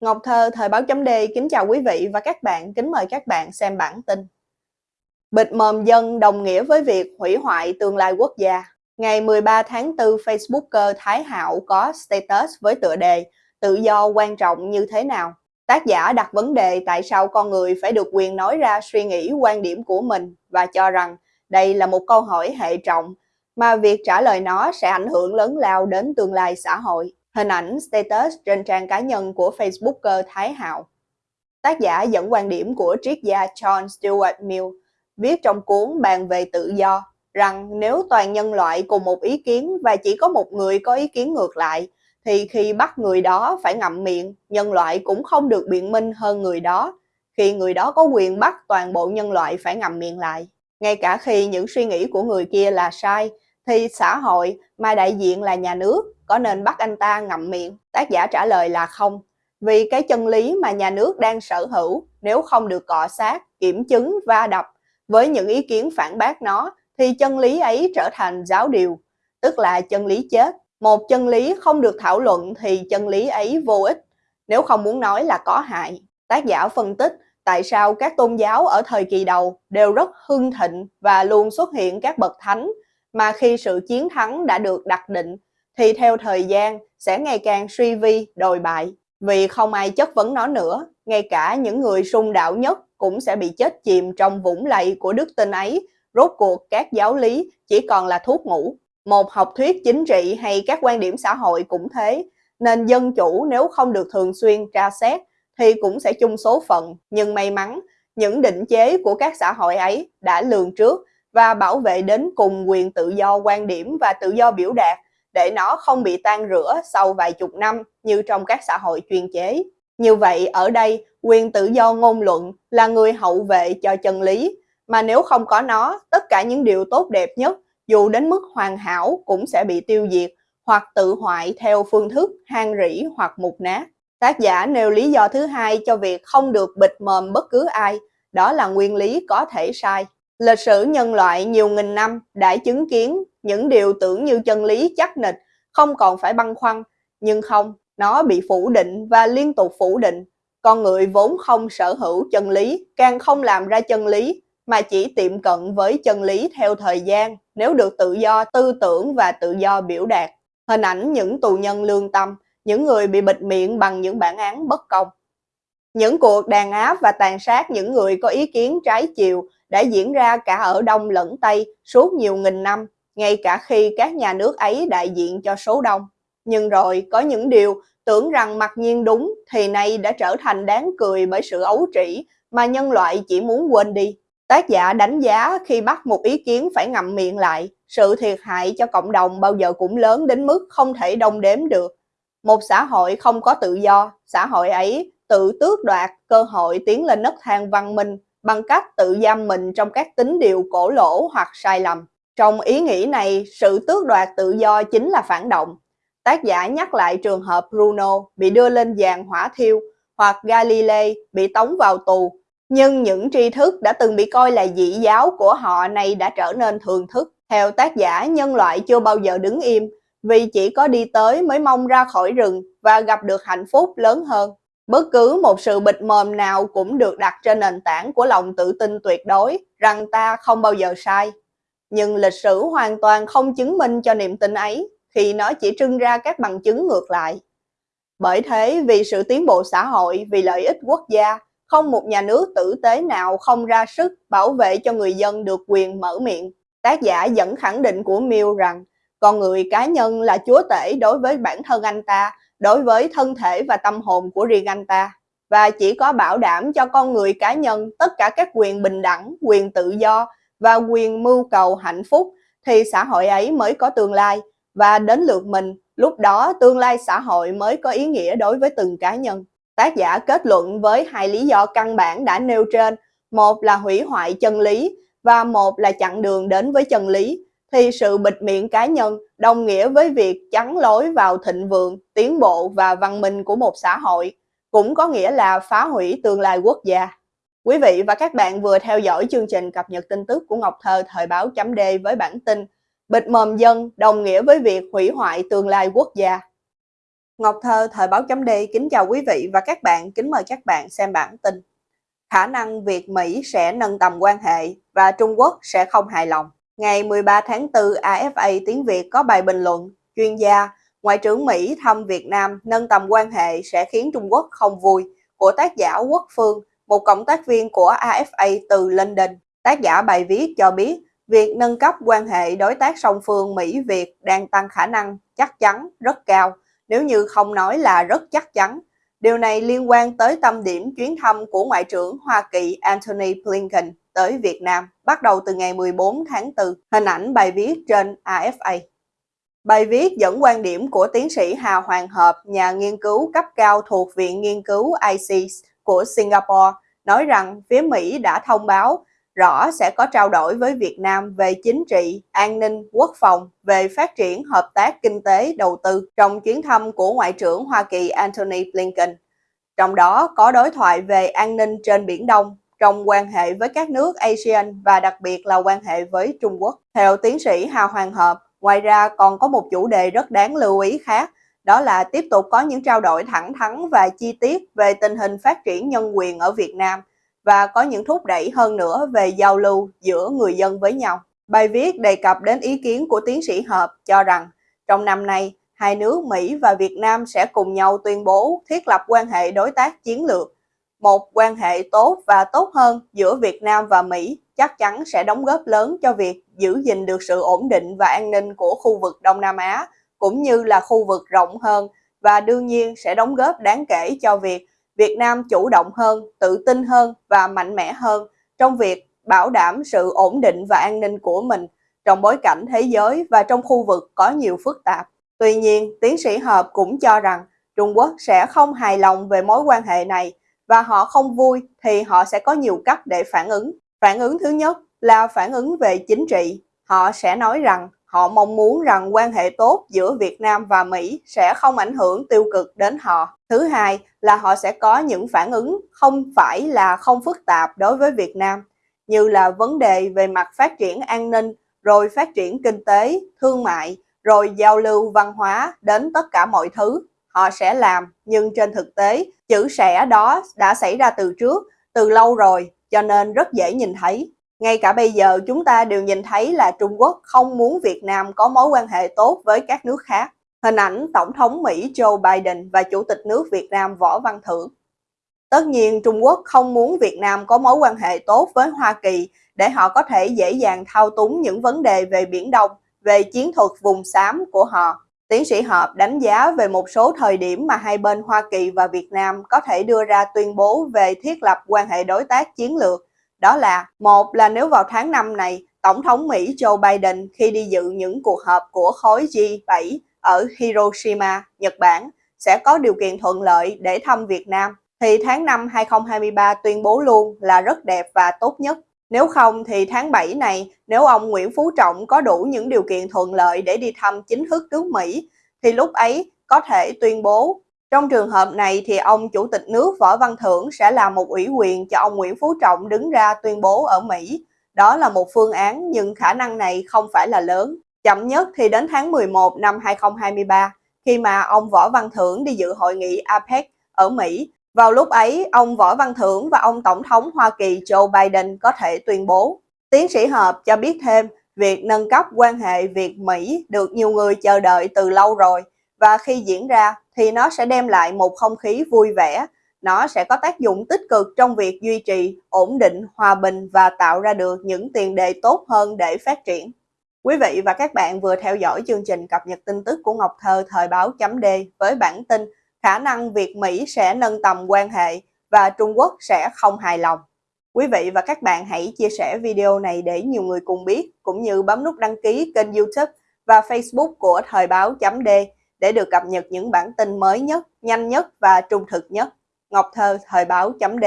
Ngọc Thơ, Thời báo chấm D kính chào quý vị và các bạn, kính mời các bạn xem bản tin. Bịt mồm dân đồng nghĩa với việc hủy hoại tương lai quốc gia. Ngày 13 tháng 4, Facebooker Thái Hạo có status với tựa đề Tự do quan trọng như thế nào? Tác giả đặt vấn đề tại sao con người phải được quyền nói ra suy nghĩ quan điểm của mình và cho rằng đây là một câu hỏi hệ trọng mà việc trả lời nó sẽ ảnh hưởng lớn lao đến tương lai xã hội. Hình ảnh status trên trang cá nhân của Facebooker Thái Hạo. Tác giả dẫn quan điểm của triết gia John Stuart Mill viết trong cuốn Bàn về tự do rằng nếu toàn nhân loại cùng một ý kiến và chỉ có một người có ý kiến ngược lại, thì khi bắt người đó phải ngậm miệng, nhân loại cũng không được biện minh hơn người đó, khi người đó có quyền bắt toàn bộ nhân loại phải ngậm miệng lại. Ngay cả khi những suy nghĩ của người kia là sai, thì xã hội mà đại diện là nhà nước có nên bắt anh ta ngậm miệng? Tác giả trả lời là không. Vì cái chân lý mà nhà nước đang sở hữu nếu không được cọ sát, kiểm chứng, va đập với những ý kiến phản bác nó thì chân lý ấy trở thành giáo điều, tức là chân lý chết. Một chân lý không được thảo luận thì chân lý ấy vô ích, nếu không muốn nói là có hại. Tác giả phân tích tại sao các tôn giáo ở thời kỳ đầu đều rất hưng thịnh và luôn xuất hiện các bậc thánh mà khi sự chiến thắng đã được đặt định thì theo thời gian sẽ ngày càng suy vi, đồi bại. Vì không ai chất vấn nó nữa, ngay cả những người sung đạo nhất cũng sẽ bị chết chìm trong vũng lầy của đức tin ấy. Rốt cuộc các giáo lý chỉ còn là thuốc ngủ. Một học thuyết chính trị hay các quan điểm xã hội cũng thế, nên dân chủ nếu không được thường xuyên tra xét thì cũng sẽ chung số phận. Nhưng may mắn, những định chế của các xã hội ấy đã lường trước và bảo vệ đến cùng quyền tự do quan điểm và tự do biểu đạt để nó không bị tan rửa sau vài chục năm như trong các xã hội chuyên chế. Như vậy ở đây, quyền tự do ngôn luận là người hậu vệ cho chân lý, mà nếu không có nó, tất cả những điều tốt đẹp nhất, dù đến mức hoàn hảo cũng sẽ bị tiêu diệt hoặc tự hoại theo phương thức hang rỉ hoặc mục nát. Tác giả nêu lý do thứ hai cho việc không được bịt mồm bất cứ ai, đó là nguyên lý có thể sai. Lịch sử nhân loại nhiều nghìn năm đã chứng kiến những điều tưởng như chân lý chắc nịch, không còn phải băn khoăn, nhưng không, nó bị phủ định và liên tục phủ định. Con người vốn không sở hữu chân lý, càng không làm ra chân lý, mà chỉ tiệm cận với chân lý theo thời gian nếu được tự do tư tưởng và tự do biểu đạt. Hình ảnh những tù nhân lương tâm, những người bị bịt miệng bằng những bản án bất công. Những cuộc đàn áp và tàn sát những người có ý kiến trái chiều đã diễn ra cả ở Đông lẫn Tây suốt nhiều nghìn năm, ngay cả khi các nhà nước ấy đại diện cho số đông. Nhưng rồi có những điều tưởng rằng mặc nhiên đúng thì nay đã trở thành đáng cười bởi sự ấu trĩ mà nhân loại chỉ muốn quên đi. Tác giả đánh giá khi bắt một ý kiến phải ngậm miệng lại, sự thiệt hại cho cộng đồng bao giờ cũng lớn đến mức không thể đông đếm được. Một xã hội không có tự do, xã hội ấy tự tước đoạt cơ hội tiến lên nấc thang văn minh bằng cách tự giam mình trong các tính điều cổ lỗ hoặc sai lầm. Trong ý nghĩ này, sự tước đoạt tự do chính là phản động. Tác giả nhắc lại trường hợp Bruno bị đưa lên giàn hỏa thiêu hoặc Galilei bị tống vào tù. Nhưng những tri thức đã từng bị coi là dị giáo của họ này đã trở nên thường thức. Theo tác giả, nhân loại chưa bao giờ đứng im vì chỉ có đi tới mới mong ra khỏi rừng và gặp được hạnh phúc lớn hơn. Bất cứ một sự bịt mồm nào cũng được đặt trên nền tảng của lòng tự tin tuyệt đối rằng ta không bao giờ sai. Nhưng lịch sử hoàn toàn không chứng minh cho niềm tin ấy khi nó chỉ trưng ra các bằng chứng ngược lại. Bởi thế, vì sự tiến bộ xã hội, vì lợi ích quốc gia, không một nhà nước tử tế nào không ra sức bảo vệ cho người dân được quyền mở miệng. Tác giả dẫn khẳng định của Mill rằng con người cá nhân là chúa tể đối với bản thân anh ta đối với thân thể và tâm hồn của riêng anh ta và chỉ có bảo đảm cho con người cá nhân tất cả các quyền bình đẳng, quyền tự do và quyền mưu cầu hạnh phúc thì xã hội ấy mới có tương lai và đến lượt mình, lúc đó tương lai xã hội mới có ý nghĩa đối với từng cá nhân. Tác giả kết luận với hai lý do căn bản đã nêu trên, một là hủy hoại chân lý và một là chặn đường đến với chân lý thì sự bịt miệng cá nhân đồng nghĩa với việc chắn lối vào thịnh vượng, tiến bộ và văn minh của một xã hội, cũng có nghĩa là phá hủy tương lai quốc gia. Quý vị và các bạn vừa theo dõi chương trình cập nhật tin tức của Ngọc Thơ thời báo chấm D với bản tin Bịt mồm dân đồng nghĩa với việc hủy hoại tương lai quốc gia. Ngọc Thơ, Thời báo chấm D kính chào quý vị và các bạn, kính mời các bạn xem bản tin. Khả năng Việt Mỹ sẽ nâng tầm quan hệ và Trung Quốc sẽ không hài lòng. Ngày 13 tháng 4, AFA tiếng Việt có bài bình luận, chuyên gia, Ngoại trưởng Mỹ thăm Việt Nam nâng tầm quan hệ sẽ khiến Trung Quốc không vui, của tác giả Quốc Phương, một cộng tác viên của AFA từ London. Tác giả bài viết cho biết, việc nâng cấp quan hệ đối tác song phương Mỹ-Việt đang tăng khả năng chắc chắn rất cao, nếu như không nói là rất chắc chắn. Điều này liên quan tới tâm điểm chuyến thăm của Ngoại trưởng Hoa Kỳ Antony Blinken tới Việt Nam bắt đầu từ ngày 14 tháng 4. Hình ảnh bài viết trên AFA. Bài viết dẫn quan điểm của tiến sĩ Hà Hoàng Hợp, nhà nghiên cứu cấp cao thuộc Viện Nghiên cứu ICES của Singapore, nói rằng phía Mỹ đã thông báo rõ sẽ có trao đổi với Việt Nam về chính trị, an ninh, quốc phòng, về phát triển hợp tác kinh tế, đầu tư trong chuyến thăm của Ngoại trưởng Hoa Kỳ Antony Blinken. Trong đó có đối thoại về an ninh trên Biển Đông, trong quan hệ với các nước ASEAN và đặc biệt là quan hệ với Trung Quốc. Theo tiến sĩ Hà Hoàng Hợp, ngoài ra còn có một chủ đề rất đáng lưu ý khác, đó là tiếp tục có những trao đổi thẳng thắn và chi tiết về tình hình phát triển nhân quyền ở Việt Nam và có những thúc đẩy hơn nữa về giao lưu giữa người dân với nhau. Bài viết đề cập đến ý kiến của tiến sĩ Hợp cho rằng trong năm nay, hai nước Mỹ và Việt Nam sẽ cùng nhau tuyên bố thiết lập quan hệ đối tác chiến lược một quan hệ tốt và tốt hơn giữa Việt Nam và Mỹ chắc chắn sẽ đóng góp lớn cho việc giữ gìn được sự ổn định và an ninh của khu vực Đông Nam Á, cũng như là khu vực rộng hơn và đương nhiên sẽ đóng góp đáng kể cho việc Việt Nam chủ động hơn, tự tin hơn và mạnh mẽ hơn trong việc bảo đảm sự ổn định và an ninh của mình trong bối cảnh thế giới và trong khu vực có nhiều phức tạp. Tuy nhiên, tiến sĩ Hợp cũng cho rằng Trung Quốc sẽ không hài lòng về mối quan hệ này và họ không vui thì họ sẽ có nhiều cách để phản ứng. Phản ứng thứ nhất là phản ứng về chính trị. Họ sẽ nói rằng họ mong muốn rằng quan hệ tốt giữa Việt Nam và Mỹ sẽ không ảnh hưởng tiêu cực đến họ. Thứ hai là họ sẽ có những phản ứng không phải là không phức tạp đối với Việt Nam, như là vấn đề về mặt phát triển an ninh, rồi phát triển kinh tế, thương mại, rồi giao lưu văn hóa đến tất cả mọi thứ họ sẽ làm nhưng trên thực tế chữ sẽ đó đã xảy ra từ trước từ lâu rồi cho nên rất dễ nhìn thấy ngay cả bây giờ chúng ta đều nhìn thấy là Trung Quốc không muốn Việt Nam có mối quan hệ tốt với các nước khác hình ảnh Tổng thống Mỹ Joe Biden và Chủ tịch nước Việt Nam Võ Văn Thưởng Tất nhiên Trung Quốc không muốn Việt Nam có mối quan hệ tốt với Hoa Kỳ để họ có thể dễ dàng thao túng những vấn đề về Biển Đông, về chiến thuật vùng xám của họ. Tiến sĩ Hợp đánh giá về một số thời điểm mà hai bên Hoa Kỳ và Việt Nam có thể đưa ra tuyên bố về thiết lập quan hệ đối tác chiến lược. Đó là, một là nếu vào tháng 5 này, Tổng thống Mỹ Joe Biden khi đi dự những cuộc họp của khối G7 ở Hiroshima, Nhật Bản, sẽ có điều kiện thuận lợi để thăm Việt Nam, thì tháng 5 2023 tuyên bố luôn là rất đẹp và tốt nhất. Nếu không thì tháng 7 này, nếu ông Nguyễn Phú Trọng có đủ những điều kiện thuận lợi để đi thăm chính thức nước Mỹ, thì lúc ấy có thể tuyên bố. Trong trường hợp này thì ông Chủ tịch nước Võ Văn Thưởng sẽ là một ủy quyền cho ông Nguyễn Phú Trọng đứng ra tuyên bố ở Mỹ. Đó là một phương án nhưng khả năng này không phải là lớn. Chậm nhất thì đến tháng 11 năm 2023, khi mà ông Võ Văn Thưởng đi dự hội nghị APEC ở Mỹ vào lúc ấy, ông Võ Văn Thưởng và ông Tổng thống Hoa Kỳ Joe Biden có thể tuyên bố. Tiến sĩ Hợp cho biết thêm, việc nâng cấp quan hệ Việt-Mỹ được nhiều người chờ đợi từ lâu rồi và khi diễn ra thì nó sẽ đem lại một không khí vui vẻ. Nó sẽ có tác dụng tích cực trong việc duy trì, ổn định, hòa bình và tạo ra được những tiền đề tốt hơn để phát triển. Quý vị và các bạn vừa theo dõi chương trình cập nhật tin tức của Ngọc Thơ thời báo chấm D với bản tin khả năng Việt Mỹ sẽ nâng tầm quan hệ và Trung Quốc sẽ không hài lòng. Quý vị và các bạn hãy chia sẻ video này để nhiều người cùng biết, cũng như bấm nút đăng ký kênh youtube và facebook của Thời báo chấm D để được cập nhật những bản tin mới nhất, nhanh nhất và trung thực nhất. Ngọc Thơ, Thời báo chấm D